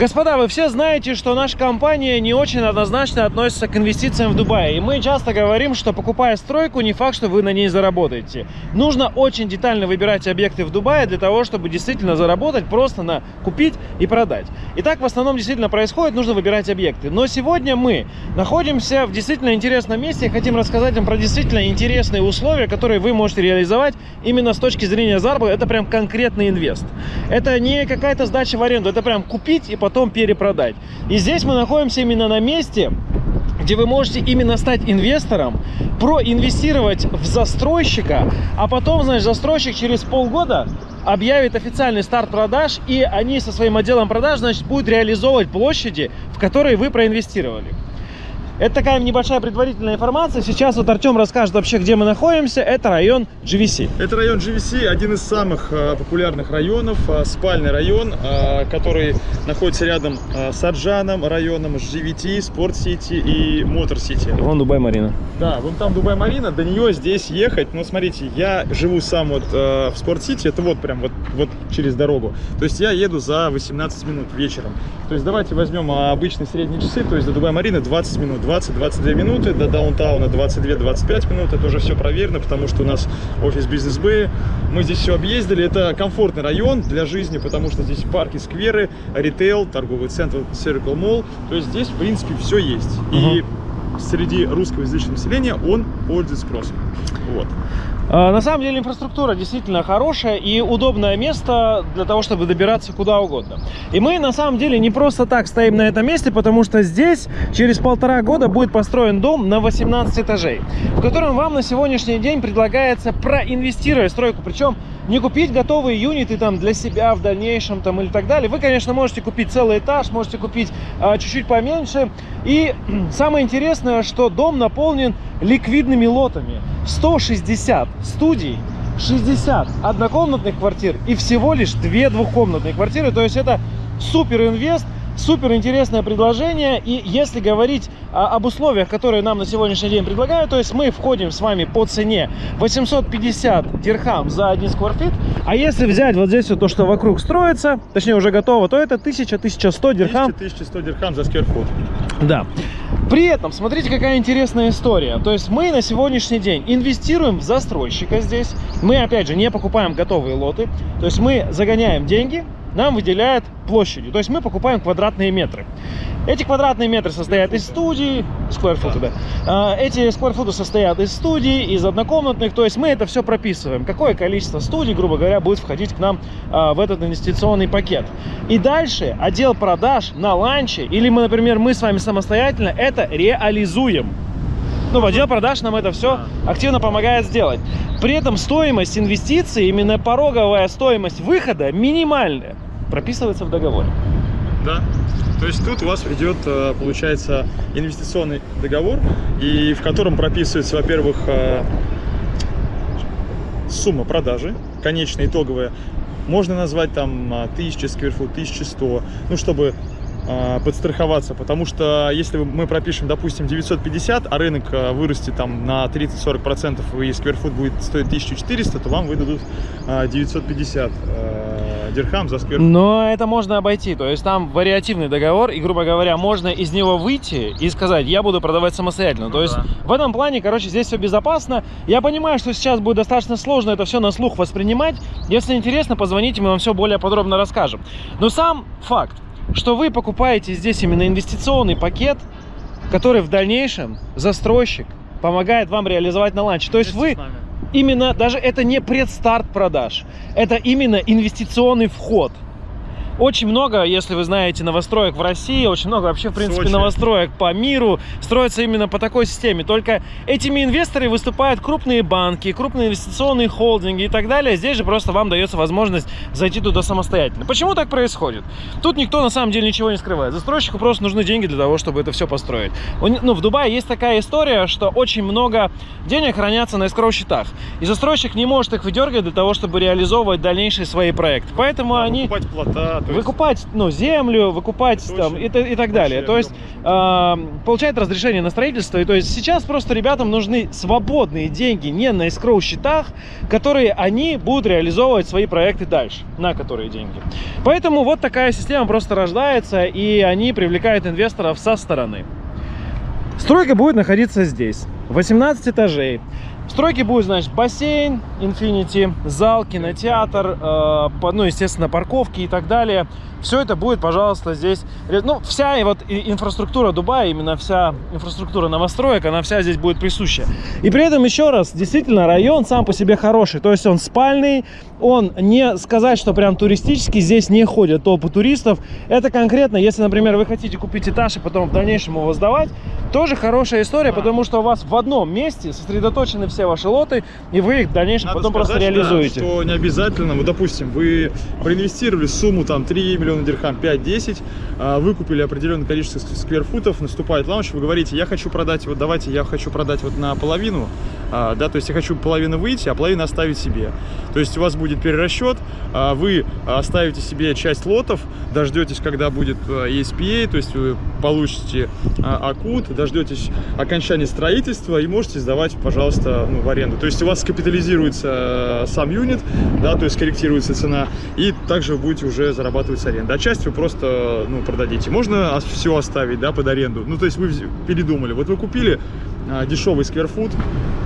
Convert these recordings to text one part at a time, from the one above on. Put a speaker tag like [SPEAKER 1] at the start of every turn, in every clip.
[SPEAKER 1] Господа, вы все знаете, что наша компания не очень однозначно относится к инвестициям в Дубае. И мы часто говорим, что покупая стройку, не факт, что вы на ней заработаете. Нужно очень детально выбирать объекты в Дубае для того, чтобы действительно заработать просто на купить и продать. И так в основном действительно происходит, нужно выбирать объекты. Но сегодня мы находимся в действительно интересном месте и хотим рассказать вам про действительно интересные условия, которые вы можете реализовать именно с точки зрения заработка. Это прям конкретный инвест. Это не какая-то сдача в аренду, это прям купить и потом перепродать. И здесь мы находимся именно на месте, где вы можете именно стать инвестором, проинвестировать в застройщика, а потом, знаешь, застройщик через полгода объявит официальный старт продаж, и они со своим отделом продаж, значит, будут реализовывать площади, в которые вы проинвестировали. Это такая небольшая предварительная информация. Сейчас вот Артем расскажет вообще, где мы находимся. Это район GVC.
[SPEAKER 2] Это район GVC, один из самых э, популярных районов, э, спальный район, э, который находится рядом с Арджаном районом, GVT, Спорт Сити и Мотор Сити.
[SPEAKER 1] Вон Дубай-Марина.
[SPEAKER 2] Да, вон там Дубай-Марина, до нее здесь ехать, ну смотрите, я живу сам вот в Спорт Сити, это вот прям вот, вот через дорогу. То есть я еду за 18 минут вечером. То есть давайте возьмем а, обычные средние часы, то есть до Дубай-Марины 20 минут, 20-22 минуты, до даунтауна 22-25 минут, это уже все проверено, потому что у нас офис бизнес Б, мы здесь все объездили, это комфортный район для жизни, потому что здесь парки, скверы, ритейл, торговый центр Circle Mall, то есть здесь в принципе все есть. И среди русскоязычного населения он пользуется спросом. Вот.
[SPEAKER 1] А, На самом деле инфраструктура действительно хорошая и удобное место для того, чтобы добираться куда угодно. И мы на самом деле не просто так стоим на этом месте, потому что здесь через полтора года будет построен дом на 18 этажей, в котором вам на сегодняшний день предлагается проинвестировать стройку, причем не купить готовые юниты там для себя в дальнейшем там или так далее. Вы, конечно, можете купить целый этаж, можете купить а, чуть-чуть поменьше. И самое интересное, что дом наполнен ликвидными лотами. 160 студий, 60 однокомнатных квартир и всего лишь 2 двухкомнатные квартиры. То есть это супер инвест, супер интересное предложение. И если говорить а, об условиях, которые нам на сегодняшний день предлагают, то есть мы входим с вами по цене 850 дирхам за один скварфит. А если взять вот здесь вот то, что вокруг строится, точнее уже готово, то это 1000-1100 дирхам
[SPEAKER 2] 1100 дирхам за скверфут.
[SPEAKER 1] да. При этом, смотрите, какая интересная история. То есть мы на сегодняшний день инвестируем в застройщика здесь. Мы, опять же, не покупаем готовые лоты. То есть мы загоняем деньги, нам выделяют площадью. То есть мы покупаем квадратные метры. Эти квадратные метры состоят из студий, скварфуты, да. А, Эти скварфуты состоят из студий, из однокомнатных. То есть мы это все прописываем. Какое количество студий, грубо говоря, будет входить к нам а, в этот инвестиционный пакет. И дальше отдел продаж на ланче, или мы, например, мы с вами самостоятельно это реализуем. Ну, в отдел продаж нам это все активно помогает сделать. При этом стоимость инвестиций, именно пороговая стоимость выхода минимальная, прописывается в договоре.
[SPEAKER 2] Да. То есть тут у вас идет, э, получается, инвестиционный договор, и в котором прописывается, во-первых, э, сумма продажи, конечная, итоговая. Можно назвать там э, 1000 скверфут, 1100, ну, чтобы подстраховаться, потому что если мы пропишем, допустим, 950, а рынок э, вырастет там на 30-40% и скверфут будет стоить 1400, то вам выдадут э, 950 э, дирхам за скверфут.
[SPEAKER 1] Но это можно обойти, то есть там вариативный договор, и, грубо говоря, можно из него выйти и сказать, я буду продавать самостоятельно.
[SPEAKER 2] Ну
[SPEAKER 1] то есть
[SPEAKER 2] да.
[SPEAKER 1] в этом плане, короче, здесь все безопасно. Я понимаю, что сейчас будет достаточно сложно это все на слух воспринимать. Если интересно, позвоните, мы вам все более подробно расскажем. Но сам факт, что вы покупаете здесь именно инвестиционный пакет, который в дальнейшем застройщик помогает вам реализовать на ланче. То есть вы именно, даже это не предстарт продаж, это именно инвестиционный вход. Очень много, если вы знаете, новостроек в России, очень много вообще, в принципе,
[SPEAKER 2] Сочи.
[SPEAKER 1] новостроек по миру строятся именно по такой системе. Только этими инвесторами выступают крупные банки, крупные инвестиционные холдинги и так далее. Здесь же просто вам дается возможность зайти туда самостоятельно. Почему так происходит? Тут никто на самом деле ничего не скрывает. Застройщику просто нужны деньги для того, чтобы это все построить. Ну, в Дубае есть такая история, что очень много денег хранятся на эскроу счетах. И застройщик не может их выдергивать для того, чтобы реализовывать дальнейшие свои проекты. Поэтому они...
[SPEAKER 2] Покупать плота,
[SPEAKER 1] выкупать ну, землю, выкупать
[SPEAKER 2] Это
[SPEAKER 1] там,
[SPEAKER 2] очень
[SPEAKER 1] и, и так далее. То есть э, получает разрешение на строительство. И то есть сейчас просто ребятам нужны свободные деньги не на эскроу счетах, которые они будут реализовывать свои проекты дальше, на которые деньги. Поэтому вот такая система просто рождается, и они привлекают инвесторов со стороны. Стройка будет находиться здесь. 18 этажей. В стройке будет, значит, бассейн, Infinity, зал, кинотеатр, э, ну, естественно, парковки и так далее. Все это будет, пожалуйста, здесь. Ну, вся и вот инфраструктура Дубая, именно вся инфраструктура новостроек, она вся здесь будет присуща. И при этом, еще раз, действительно, район сам по себе хороший. То есть он спальный, он не сказать, что прям туристический, здесь не ходят толпы туристов. Это конкретно, если, например, вы хотите купить этаж и потом в дальнейшем его сдавать, тоже хорошая история, потому что у вас в одном месте сосредоточены все ваши лоты, и вы их в дальнейшем
[SPEAKER 2] Надо
[SPEAKER 1] потом просто
[SPEAKER 2] сказать, да,
[SPEAKER 1] реализуете.
[SPEAKER 2] что не обязательно, вот допустим, вы проинвестировали сумму там 3 миллиона дирхам, 5-10, а, выкупили определенное количество ск- скверфутов, наступает лаунч, вы говорите, я хочу продать, вот давайте я хочу продать вот на половину, а, да, то есть я хочу половину выйти, а половину оставить себе. То есть у вас будет перерасчет, а, вы оставите себе часть лотов, дождетесь, когда будет ESPA, то есть вы получите акут, дождетесь окончания строительства и можете сдавать, пожалуйста, ну, в аренду. То есть у вас капитализируется сам юнит, да, то есть корректируется цена, и также вы будете уже зарабатывать с аренды. А часть вы просто, ну, продадите. Можно все оставить, да, под аренду. Ну, то есть вы передумали. Вот вы купили а, дешевый скверфуд,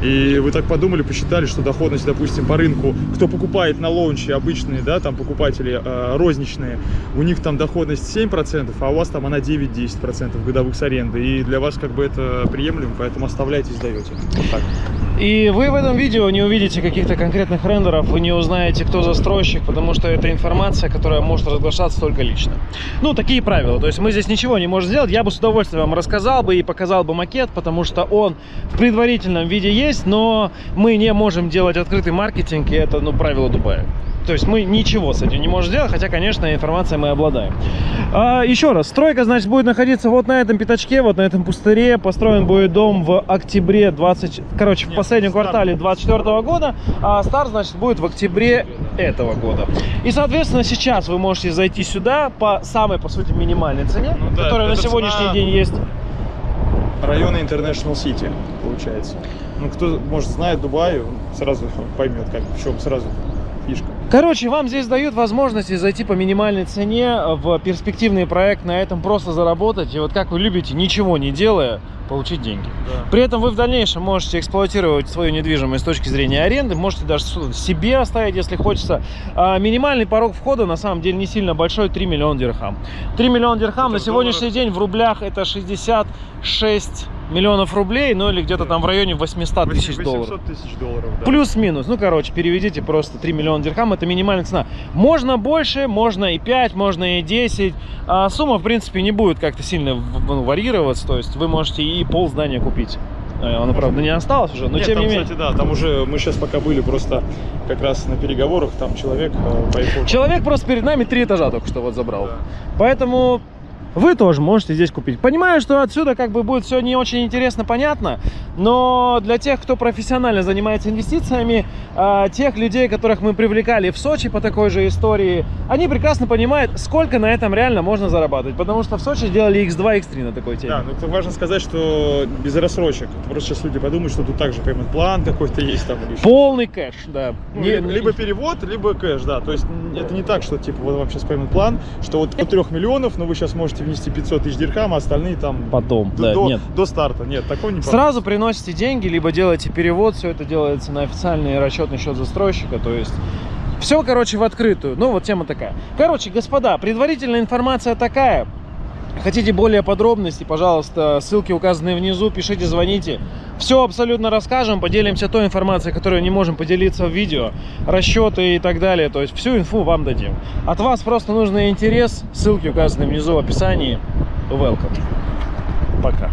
[SPEAKER 2] и вы так подумали, посчитали, что доходность, допустим, по рынку, кто покупает на лаунче обычные, да, там покупатели э, розничные, у них там доходность 7%, а у вас там она 9-10% годовых с аренды, и для вас как бы это приемлемо, поэтому оставляйте и сдаете. Вот так.
[SPEAKER 1] И вы в этом видео не увидите каких-то конкретных рендеров, вы не узнаете, кто застройщик, потому что это информация, которая может разглашаться только лично. Ну, такие правила. То есть мы здесь ничего не можем сделать. Я бы с удовольствием вам рассказал бы и показал бы макет, потому что он в предварительном виде есть, но мы не можем делать открытый маркетинг, и это, ну, правило Дубая. То есть мы ничего с этим не можем сделать, хотя, конечно, информацией мы обладаем. А, еще раз, стройка, значит, будет находиться вот на этом пятачке, вот на этом пустыре. Построен будет дом в октябре 20... Короче, в
[SPEAKER 2] Нет,
[SPEAKER 1] последнем
[SPEAKER 2] старт.
[SPEAKER 1] квартале 24 года, а старт, значит, будет в октябре этого года. И, соответственно, сейчас вы можете зайти сюда по самой, по сути, минимальной цене,
[SPEAKER 2] Ну да,
[SPEAKER 1] которая на сегодняшний
[SPEAKER 2] цена-
[SPEAKER 1] день есть.
[SPEAKER 2] Районы International City, получается. Ну, кто, может, знает Дубай, он сразу поймет, как, в чем сразу фишка.
[SPEAKER 1] Короче, вам здесь дают возможности зайти по минимальной цене в перспективный проект, на этом просто заработать. И вот как вы любите, ничего не делая, получить деньги. При этом вы в дальнейшем можете эксплуатировать свою недвижимость с точки зрения аренды, можете даже себе оставить, если хочется. А минимальный порог входа на самом деле не сильно большой, 3 миллиона дирхам. 3 миллиона дирхам
[SPEAKER 2] Это
[SPEAKER 1] на сегодняшний день в рублях это 66 миллионов рублей, ну или где-то там в районе 800 тысяч долларов.
[SPEAKER 2] 800 тысяч долларов, да.
[SPEAKER 1] Плюс-минус. Ну, короче, переведите просто 3 миллиона дирхам. Это минимальная цена. Можно больше, можно и 5, можно и 10. А сумма, в принципе, не будет как-то сильно ну, варьироваться. То есть вы можете и пол здания купить. Э, Оно, правда, не осталось уже, но
[SPEAKER 2] Нет,
[SPEAKER 1] тем
[SPEAKER 2] там,
[SPEAKER 1] не менее.
[SPEAKER 2] кстати, да, там уже мы сейчас пока были просто как раз на переговорах, там человек э, поехал.
[SPEAKER 1] Человек просто перед нами три этажа только что вот забрал.
[SPEAKER 2] Да.
[SPEAKER 1] Поэтому вы тоже можете здесь купить. Понимаю, что отсюда как бы будет все не очень интересно, понятно, но для тех, кто профессионально занимается инвестициями, а, тех людей, которых мы привлекали в Сочи по такой же истории, они прекрасно понимают, сколько на этом реально можно зарабатывать, потому что в Сочи делали X2, X3 на такой теме.
[SPEAKER 2] Да, но это важно сказать, что без рассрочек. Просто сейчас люди подумают, что тут также payment план какой-то есть там или.
[SPEAKER 1] Полный кэш, да.
[SPEAKER 2] Ну,
[SPEAKER 1] Не-
[SPEAKER 2] либо, перевод, либо кэш, да. То есть это не так, что типа вот вам сейчас payment план, что вот до 3 миллионов, но вы сейчас можете внести 500 тысяч дирхам, а остальные там
[SPEAKER 1] Потом,
[SPEAKER 2] до,
[SPEAKER 1] да,
[SPEAKER 2] до-
[SPEAKER 1] нет.
[SPEAKER 2] до старта. Нет, такого не
[SPEAKER 1] Сразу приносите деньги, либо делаете перевод, все это делается на официальный расчетный счет застройщика, то есть все, короче, в открытую. Ну, вот тема такая. Короче, господа, предварительная информация такая. Хотите более подробностей, пожалуйста, ссылки указаны внизу, пишите, звоните. Все абсолютно расскажем, поделимся той информацией, которую не можем поделиться в видео, расчеты и так далее. То есть всю инфу вам дадим. От вас просто нужен интерес, ссылки указаны внизу в описании. Welcome. Пока.